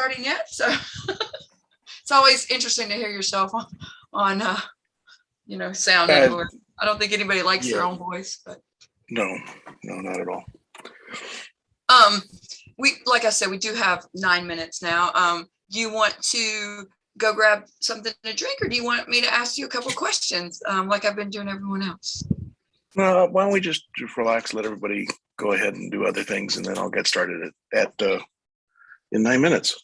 starting yet, so it's always interesting to hear yourself on, on uh, you know, sound. Uh. I don't think anybody likes their own voice, but No, no, not at all. um, we, like I said, we do have nine minutes now. Um, you want to go grab something to drink or do you want me to ask you a couple questions, um, like I've been doing everyone else? Uh, why don't we just, just relax, let everybody go ahead and do other things and then I'll get started at, at, uh, in nine minutes.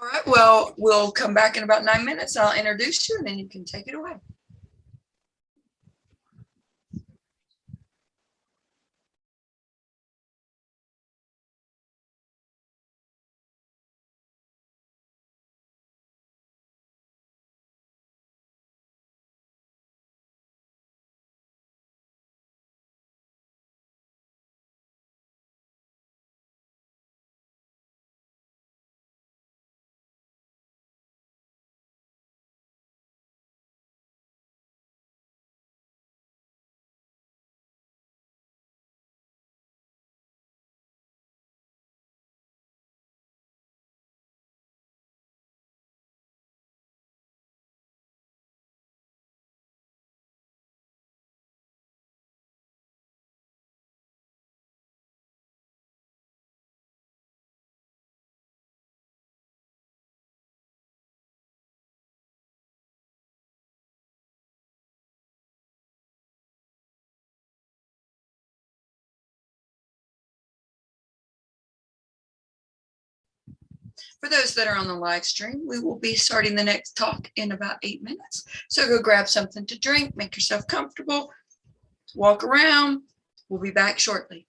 All right, well, we'll come back in about nine minutes. I'll introduce you and then you can take it away. For those that are on the live stream, we will be starting the next talk in about eight minutes. So go grab something to drink, make yourself comfortable, walk around. We'll be back shortly.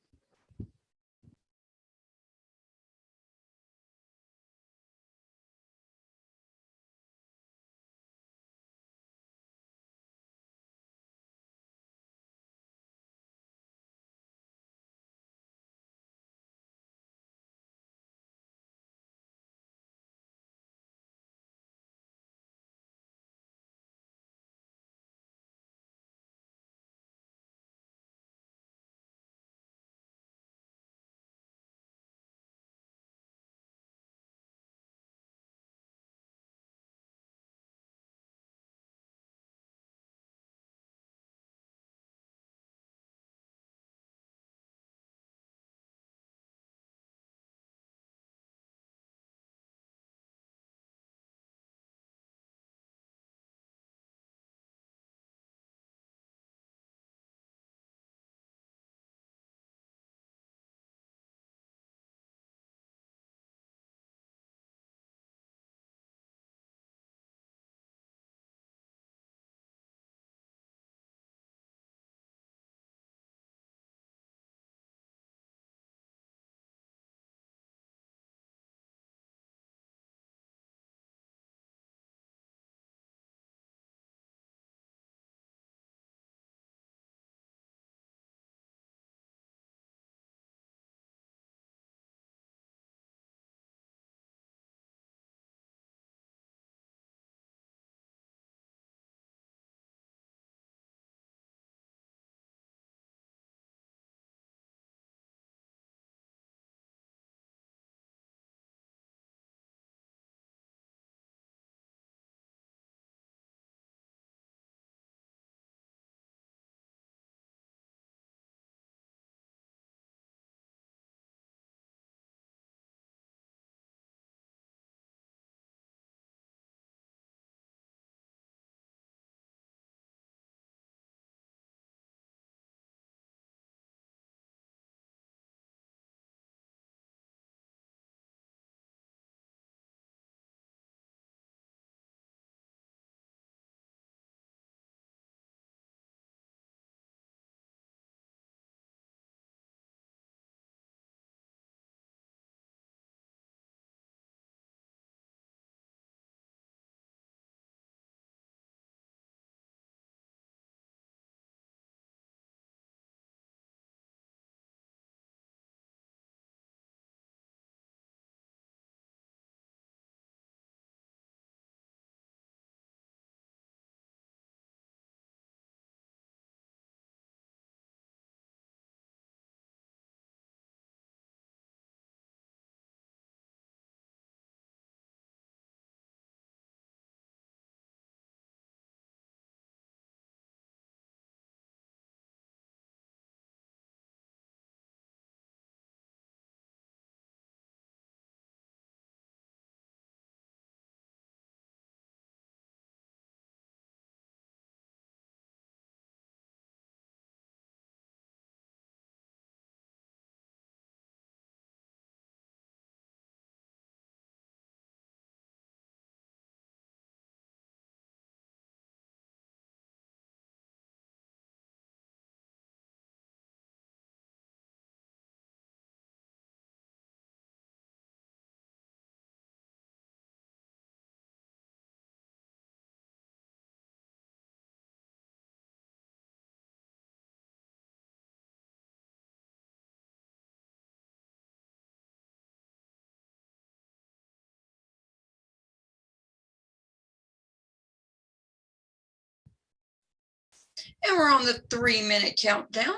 And we're on the three minute countdown.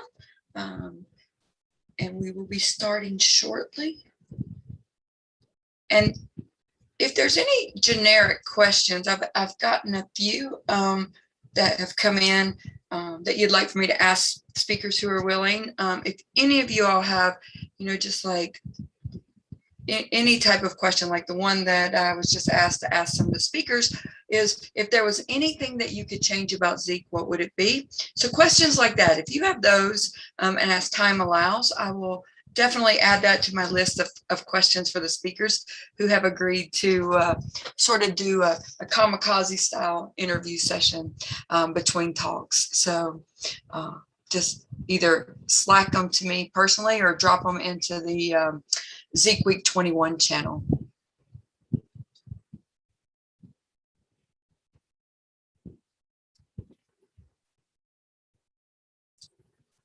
Um, and we will be starting shortly. And if there's any generic questions, I've, I've gotten a few um, that have come in um, that you'd like for me to ask speakers who are willing. Um, if any of you all have, you know, just like any type of question, like the one that I was just asked to ask some of the speakers, is if there was anything that you could change about Zeek, what would it be? So questions like that, if you have those, um, and as time allows, I will definitely add that to my list of, of questions for the speakers who have agreed to uh, sort of do a, a kamikaze style interview session um, between talks. So uh, just either slack them to me personally or drop them into the um, Zeek Week 21 channel.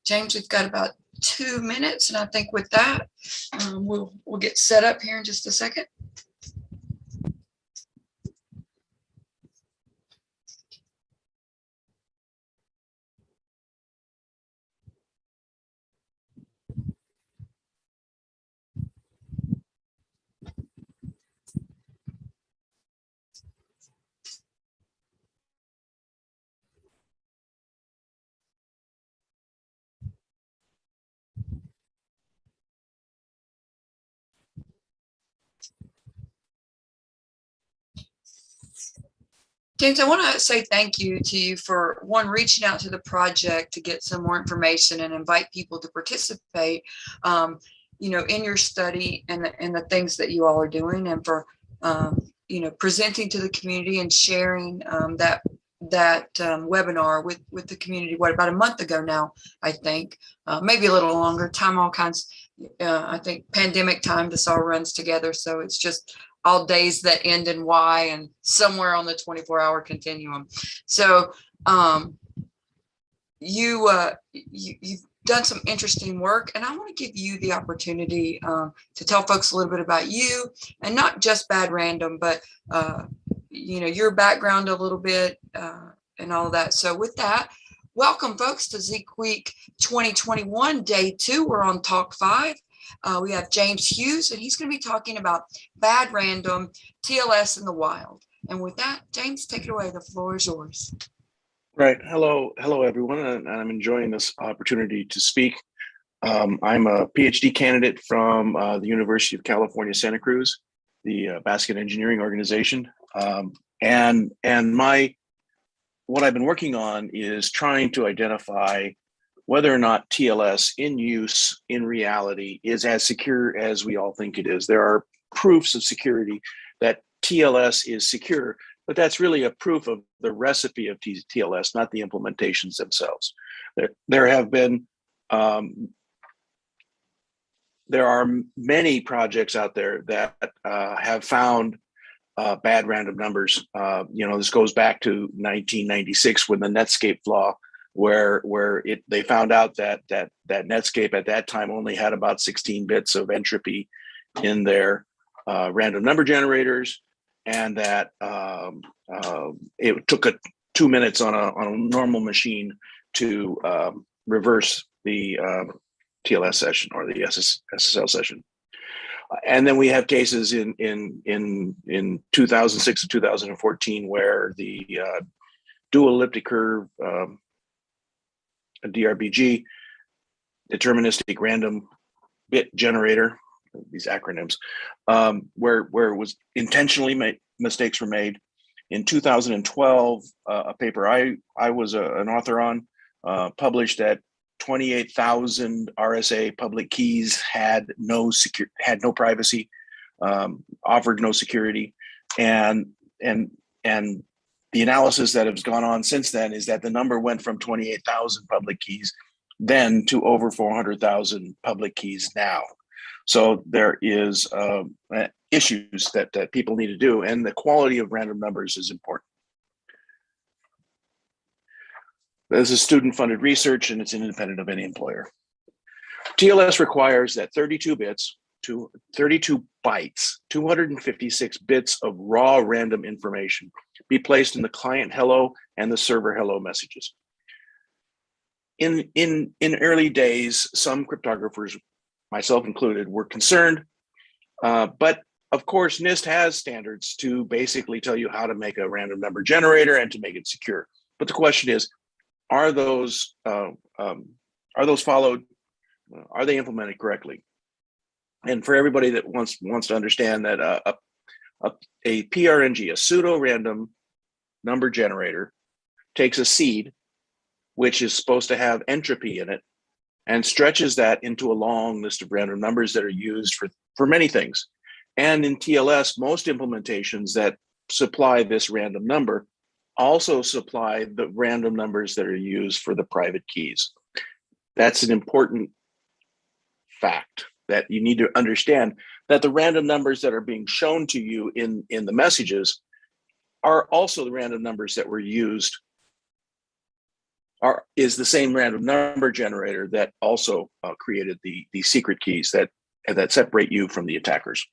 James, we've got about two minutes, and I think with that, um, we'll, we'll get set up here in just a second. James, I want to say thank you to you for one, reaching out to the project to get some more information and invite people to participate, um, you know, in your study and, the- and the things that you all are doing and for, um, you know, presenting to the community and sharing um, that that um, webinar with with the community. What about a month ago now? I think uh, maybe a little longer. Time all kinds. Uh, I think pandemic time. This all runs together, so it's just all days that end in Y and somewhere on the 24 hour continuum. So um, you, uh, you, you've done some interesting work and I want to give you the opportunity um, to tell folks a little bit about you and not just bad random, but uh, you know, your background a little bit uh, and all of that. So with that, welcome folks to Zeek Week 2021, day two. We're on talk five. Uh, we have James Hughes, and he's going to be talking about bad random TLS in the wild. And with that, James, take it away. The floor is yours. Right. Hello, hello, everyone, and I'm enjoying this opportunity to speak. Um, I'm a PhD candidate from uh, the University of California, Santa Cruz, the uh, Baskin Engineering Organization, um, and and my what I've been working on is trying to identify whether or not TLS in use in reality is as secure as we all think it is. There are proofs of security that TLS is secure, but that's really a proof of the recipe of TLS, not the implementations themselves. There, there have been, um, there are many projects out there that uh, have found uh, bad random numbers. Uh, you know, this goes back to 1996 when the Netscape flaw where where it they found out that that that Netscape at that time only had about 16 bits of entropy in their uh, random number generators, and that um, uh, it took a two minutes on a on a normal machine to um, reverse the uh, TLS session or the SS, SSL session. And then we have cases in in in in 2006 and 2014 where the uh, dual elliptic curve um, a DRBG, deterministic random bit generator, these acronyms, um, where, where it was intentionally made, mistakes were made. In 2012, uh, a paper I, I was a, an author on uh, published that 28,000 RSA public keys had no secure, had no privacy, um, offered no security, and and and the analysis that has gone on since then is that the number went from 28,000 public keys then to over 400,000 public keys now. So there is um, issues that, that people need to do and the quality of random numbers is important. This is student funded research and it's independent of any employer. TLS requires that 32 bits to 32 bytes, 256 bits of raw random information be placed in the client hello and the server hello messages. in in in early days, some cryptographers, myself included, were concerned. Uh, but of course, NIST has standards to basically tell you how to make a random number generator and to make it secure. But the question is, are those uh, um, are those followed? Are they implemented correctly? And for everybody that wants wants to understand that uh, a, a, a PRNG, a pseudo random number generator, takes a seed, which is supposed to have entropy in it, and stretches that into a long list of random numbers that are used for, for many things. And in TLS, most implementations that supply this random number also supply the random numbers that are used for the private keys. That's an important fact that you need to understand that the random numbers that are being shown to you in, in the messages are also the random numbers that were used are is the same random number generator that also uh, created the, the secret keys that, that separate you from the attackers.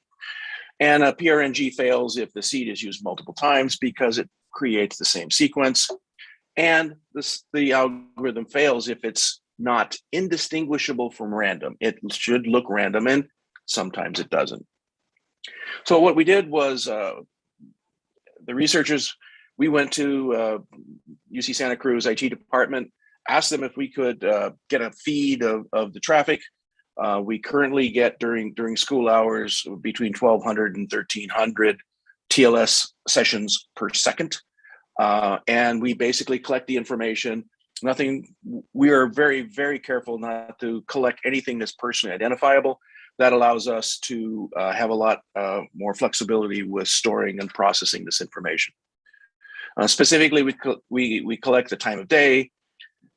And a PRNG fails if the seed is used multiple times because it creates the same sequence. And this, the algorithm fails if it's not indistinguishable from random. It should look random and sometimes it doesn't. So what we did was uh, the researchers, we went to uh, UC Santa Cruz IT department, asked them if we could uh, get a feed of, of the traffic. Uh, we currently get during during school hours between 1200 and 1300 TLS sessions per second. Uh, and we basically collect the information. Nothing, we are very, very careful not to collect anything that's personally identifiable. That allows us to uh, have a lot uh, more flexibility with storing and processing this information. Uh, specifically, we, we, we collect the time of day,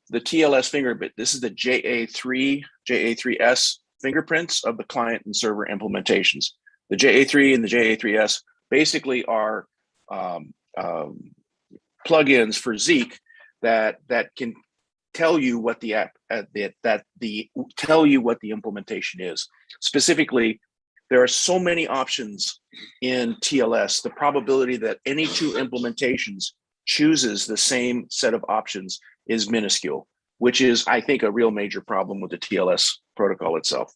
the TLS fingerprint. This is the JA3, JA3S fingerprints of the client and server implementations. The JA3 and the JA3S basically are um, um, plugins for Zeek that that can tell you what the app uh, that, that the tell you what the implementation is. Specifically, there are so many options in TLS. The probability that any two implementations chooses the same set of options is minuscule, which is, I think, a real major problem with the TLS protocol itself.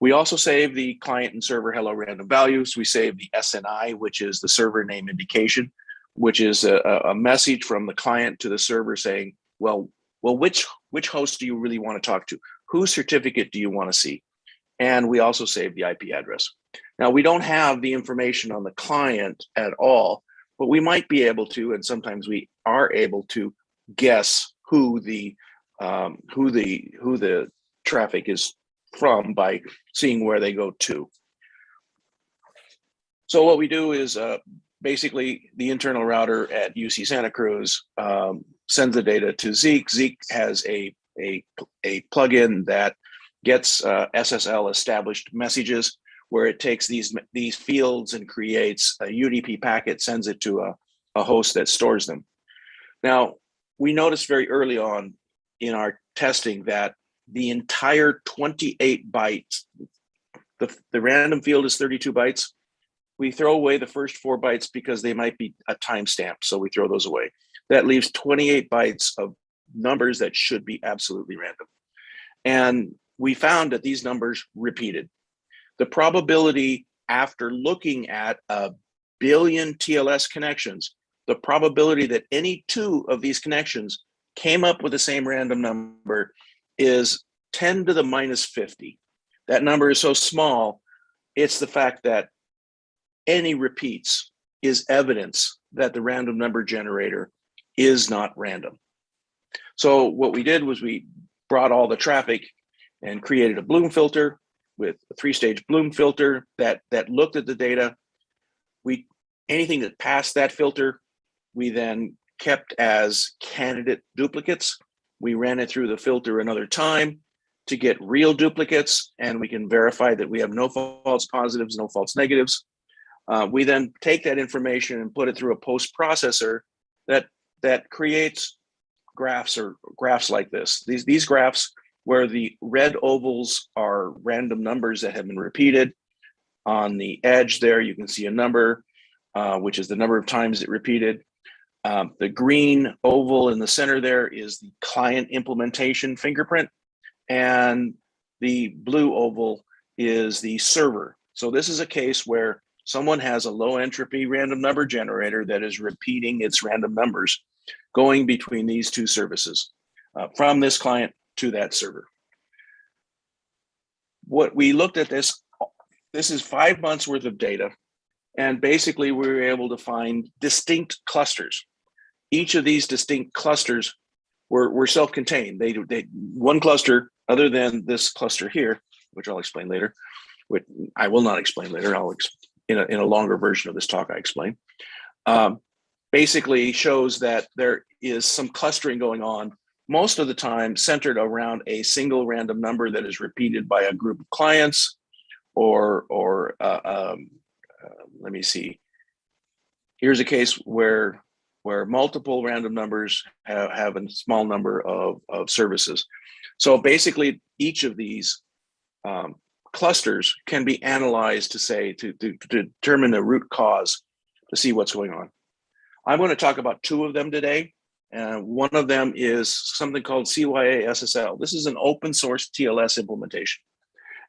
We also save the client and server hello random values. We save the SNI, which is the server name indication, which is a, a message from the client to the server saying, well, well, which, which host do you really want to talk to? Whose certificate do you want to see? And we also save the IP address. Now, we don't have the information on the client at all, but we might be able to, and sometimes we are able to guess who the um, who the who the traffic is from by seeing where they go to. So what we do is uh, basically the internal router at UC Santa Cruz um, sends the data to Zeek. Zeek has a, a, a plugin that gets uh, SSL established messages where it takes these, these fields and creates a UDP packet, sends it to a, a host that stores them. Now, we noticed very early on in our testing that the entire 28 bytes, the, the random field is 32 bytes, we throw away the first four bytes because they might be a timestamp, so we throw those away. That leaves 28 bytes of numbers that should be absolutely random. And we found that these numbers repeated. The probability after looking at a billion TLS connections, the probability that any two of these connections came up with the same random number is 10 to the minus 50. That number is so small, it's the fact that any repeats is evidence that the random number generator is not random. So what we did was we brought all the traffic and created a Bloom filter with a three-stage Bloom filter that that looked at the data. We anything that passed that filter, we then kept as candidate duplicates. We ran it through the filter another time to get real duplicates, and we can verify that we have no false positives, no false negatives. Uh, we then take that information and put it through a post processor that that creates graphs or graphs like this. These these graphs where the red ovals are random numbers that have been repeated. On the edge there, you can see a number, uh, which is the number of times it repeated. Um, the green oval in the center there is the client implementation fingerprint. And the blue oval is the server. So this is a case where someone has a low entropy random number generator that is repeating its random numbers going between these two services uh, from this client to that server. What we looked at this, this is five months worth of data. And basically we were able to find distinct clusters. Each of these distinct clusters were, were self-contained. They, they, one cluster other than this cluster here, which I'll explain later, which I will not explain later. I'll ex in a, in a longer version of this talk, I explain. Um, basically shows that there is some clustering going on most of the time centered around a single random number that is repeated by a group of clients or, or uh, um, uh, let me see. Here's a case where, where multiple random numbers have, have a small number of, of services. So basically each of these um, clusters can be analyzed to say, to, to, to determine the root cause to see what's going on. I'm going to talk about two of them today. And one of them is something called CyaSSL. This is an open source TLS implementation.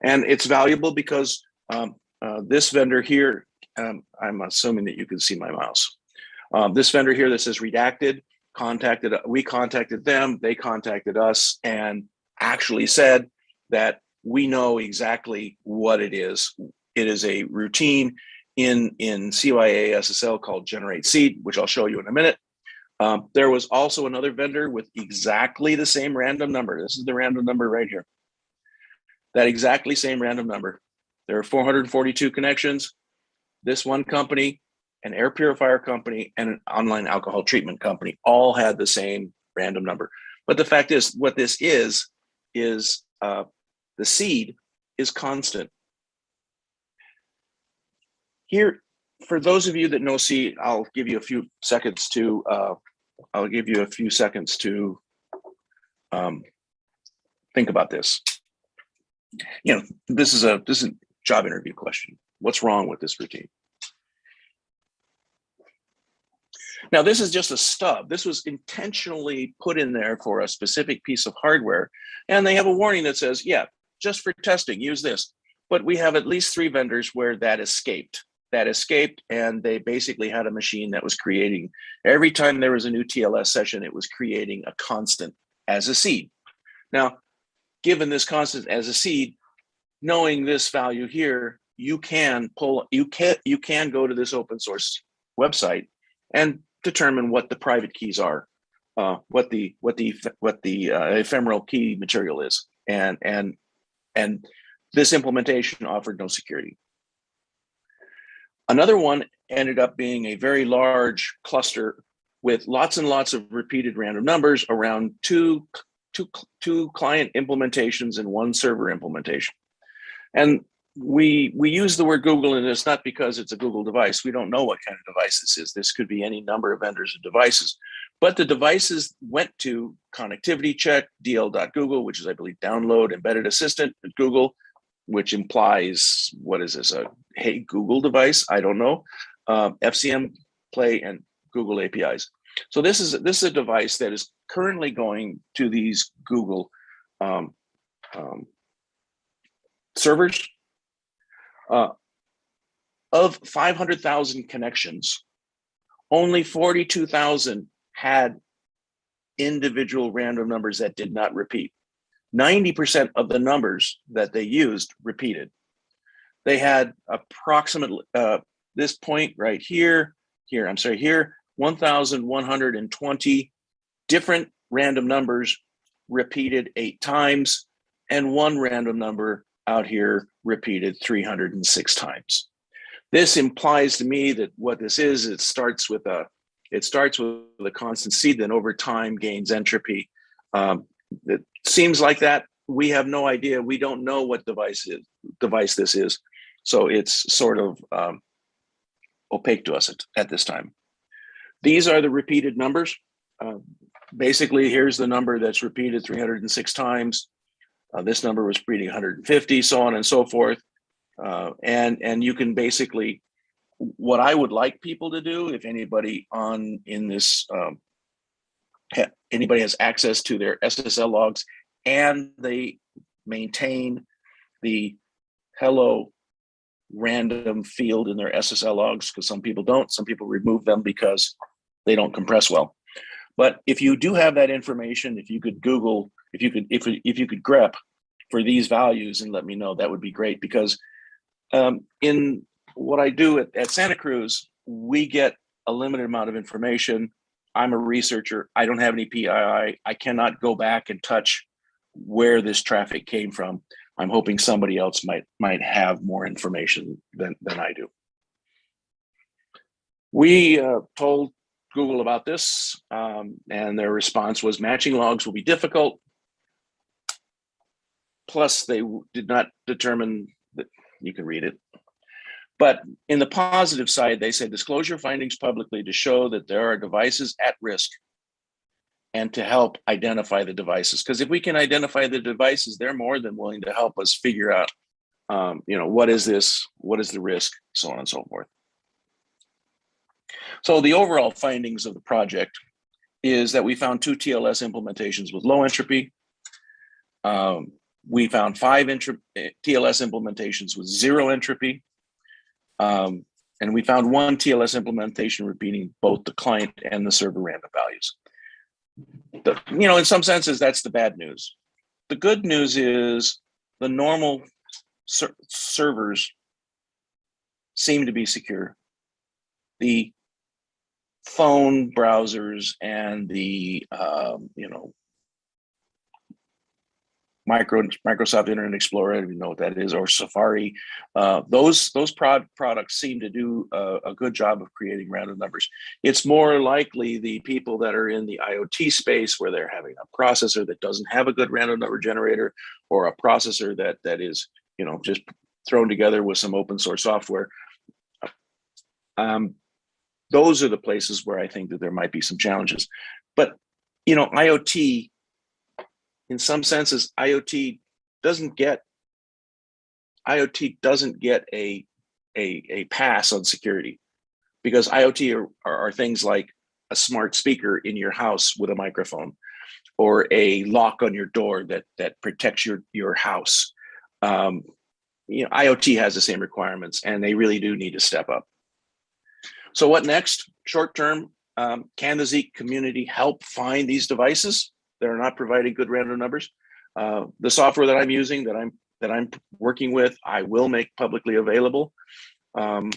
And it's valuable because um, uh, this vendor here, um, I'm assuming that you can see my mouse. Um, this vendor here that says redacted, contacted, we contacted them, they contacted us and actually said that we know exactly what it is. It is a routine in, in CyaSSL called generate seed, which I'll show you in a minute. Um, there was also another vendor with exactly the same random number. This is the random number right here. That exactly same random number. There are 442 connections. This one company, an air purifier company, and an online alcohol treatment company all had the same random number. But the fact is, what this is, is uh, the seed is constant. Here, for those of you that know seed, I'll give you a few seconds to uh, I'll give you a few seconds to um, think about this. You know, this is a this is a job interview question. What's wrong with this routine? Now, this is just a stub. This was intentionally put in there for a specific piece of hardware. And they have a warning that says, yeah, just for testing, use this. But we have at least three vendors where that escaped that escaped and they basically had a machine that was creating every time there was a new TLS session, it was creating a constant as a seed. Now, given this constant as a seed, knowing this value here, you can pull, you can, you can go to this open source website and determine what the private keys are, uh, what the, what the, what the uh, ephemeral key material is. And, and, and this implementation offered no security. Another one ended up being a very large cluster with lots and lots of repeated random numbers around two, two, two client implementations and one server implementation. And we we use the word Google and it's not because it's a Google device. We don't know what kind of device this is. This could be any number of vendors of devices. But the devices went to connectivity check, dl.google, which is I believe download embedded assistant at Google, which implies, what is this, a Hey Google device? I don't know. Um, FCM Play and Google APIs. So this is this is a device that is currently going to these Google um, um, servers. Uh, of 500,000 connections, only 42,000 had individual random numbers that did not repeat. 90% of the numbers that they used repeated. They had approximately uh, this point right here, here, I'm sorry, here, 1,120 different random numbers repeated eight times and one random number out here repeated 306 times. This implies to me that what this is, it starts with a, it starts with a constant seed, then over time gains entropy. Um, it seems like that. We have no idea. We don't know what device is, device this is. So it's sort of um, opaque to us at, at, this time. These are the repeated numbers. Uh, basically, here's the number that's repeated 306 times. Uh, this number was repeating 150, so on and so forth. Uh, and, and you can basically what I would like people to do, if anybody on in this, um, anybody has access to their SSL logs and they maintain the hello random field in their SSL logs, because some people don't, some people remove them because they don't compress well. But if you do have that information, if you could Google, if you could, if, if you could grep for these values and let me know, that would be great because um, in what I do at, at Santa Cruz, we get a limited amount of information. I'm a researcher. I don't have any PII. I cannot go back and touch where this traffic came from. I'm hoping somebody else might might have more information than, than I do. We uh, told Google about this um, and their response was matching logs will be difficult. Plus they did not determine that you can read it. But in the positive side, they said disclose your findings publicly to show that there are devices at risk and to help identify the devices. Because if we can identify the devices, they're more than willing to help us figure out, um, you know, what is this, what is the risk, so on and so forth. So the overall findings of the project is that we found two TLS implementations with low entropy. Um, we found five eh, TLS implementations with zero entropy. Um, and we found one TLS implementation repeating both the client and the server random values. The, you know, in some senses, that's the bad news. The good news is the normal ser servers seem to be secure. The phone browsers and the, um, you know, micro Microsoft Internet Explorer, you know what that is, or Safari. Uh, those those prod products seem to do a, a, good job of creating random numbers. It's more likely the people that are in the IoT space where they're having a processor that doesn't have a good random number generator, or a processor that that is you know just thrown together with some open source software. Um, those are the places where I think that there might be some challenges. But you know, IoT in some senses, IoT doesn't get IoT doesn't get a a, a pass on security because IoT are, are, are, things like a smart speaker in your house with a microphone or a lock on your door that that protects your your house. Um, you know, IoT has the same requirements and they really do need to step up. So what next? Short term, um, can the Zeek community help find these devices? That are not providing good random numbers. Uh, the software that I'm using, that I'm that I'm working with, I will make publicly available. Um,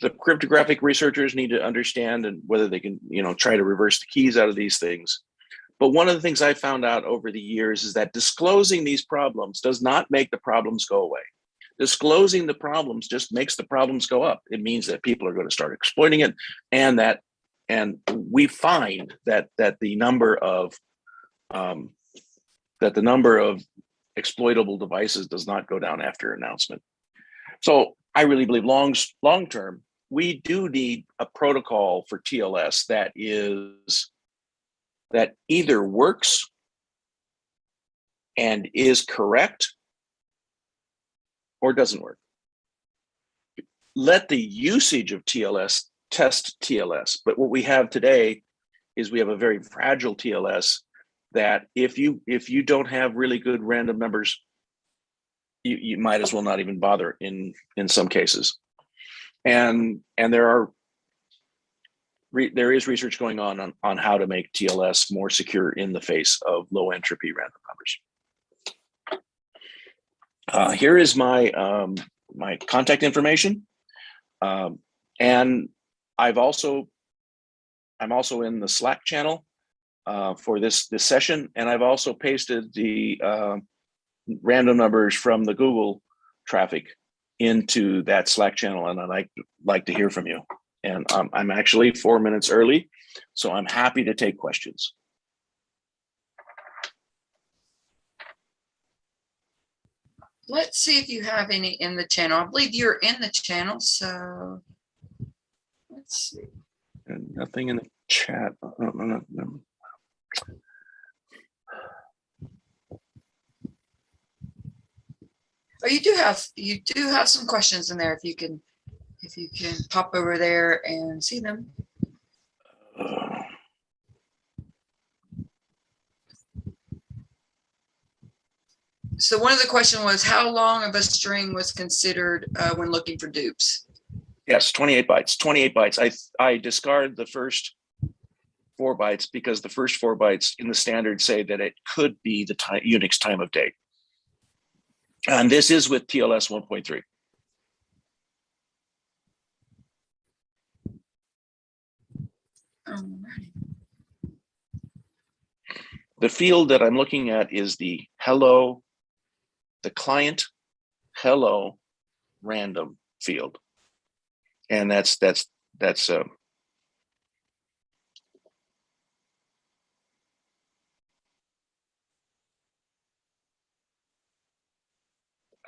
the cryptographic researchers need to understand and whether they can, you know, try to reverse the keys out of these things. But one of the things I found out over the years is that disclosing these problems does not make the problems go away. Disclosing the problems just makes the problems go up. It means that people are going to start exploiting it and that and we find that that the number of um, that the number of exploitable devices does not go down after announcement. So I really believe long, long term, we do need a protocol for TLS that is that either works and is correct or doesn't work. Let the usage of TLS test TLS. But what we have today is we have a very fragile TLS that if you if you don't have really good random numbers, you, you might as well not even bother in in some cases. And and there are re, there is research going on, on on how to make TLS more secure in the face of low entropy random numbers. Uh, here is my um, my contact information. Um, and I've also, I'm also in the Slack channel uh, for this, this session, and I've also pasted the uh, random numbers from the Google traffic into that Slack channel, and I'd like, like to hear from you. And um, I'm actually four minutes early, so I'm happy to take questions. Let's see if you have any in the channel. I believe you're in the channel, so let's see. And nothing in the chat. No, no, no. Oh, you do have you do have some questions in there if you can if you can pop over there and see them. So one of the question was how long of a string was considered uh, when looking for dupes? Yes, 28 bytes, 28 bytes. I, I discard the first four bytes because the first four bytes in the standard say that it could be the time, Unix time of day. And this is with TLS 1.3. The field that I'm looking at is the hello, the client hello random field. And that's, that's, that's, uh,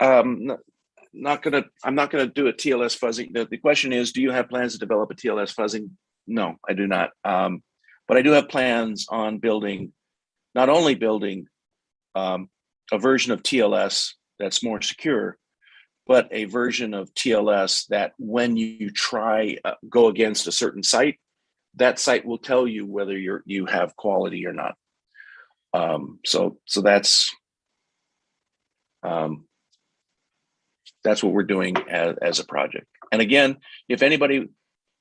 um, not, gonna, I'm not gonna do a TLS fuzzing. The, the question is, do you have plans to develop a TLS fuzzing? No, I do not. Um, but I do have plans on building, not only building um, a version of TLS that's more secure, but a version of TLS that when you try uh, go against a certain site, that site will tell you whether you're you have quality or not. Um, so so that's um, that's what we're doing as, as a project. And again, if anybody,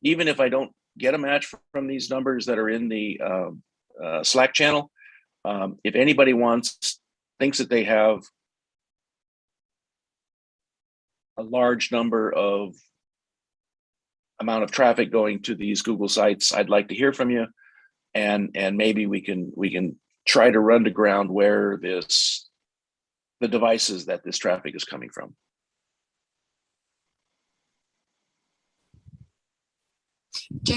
even if I don't get a match from these numbers that are in the um, uh, Slack channel, um, if anybody wants, thinks that they have a large number of amount of traffic going to these Google sites, I'd like to hear from you. And, and maybe we can, we can try to run to ground where this, the devices that this traffic is coming from. Can